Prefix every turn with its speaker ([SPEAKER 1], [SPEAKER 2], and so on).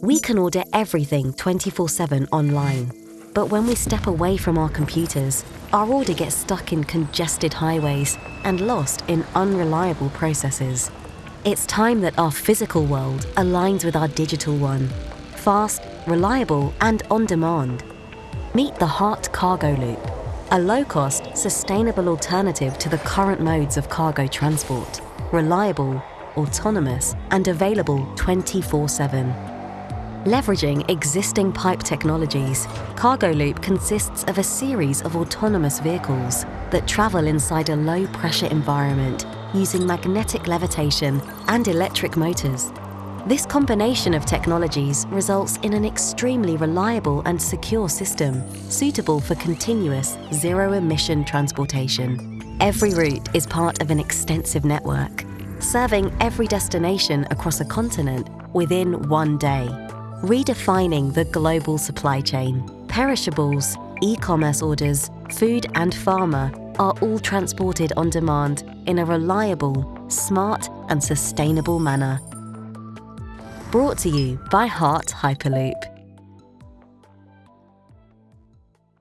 [SPEAKER 1] We can order everything 24 7 online. But when we step away from our computers, our order gets stuck in congested highways and lost in unreliable processes. It's time that our physical world aligns with our digital one. Fast, reliable, and on demand. Meet the Hardt Cargo Loop, a low cost, sustainable alternative to the current modes of cargo transport. Reliable, autonomous, and available 24 7. Leveraging existing pipe technologies, Cargo Loop consists of a series of autonomous vehicles that travel inside a low pressure environment using magnetic levitation and electric motors. This combination of technologies results in an extremely reliable and secure system suitable for continuous zero emission transportation. Every route is part of an extensive network, serving every destination across a continent within one day redefining the global supply chain. Perishables, e-commerce orders, food and pharma are all transported on demand in a reliable, smart and sustainable manner. Brought to you by Hardt Hyperloop.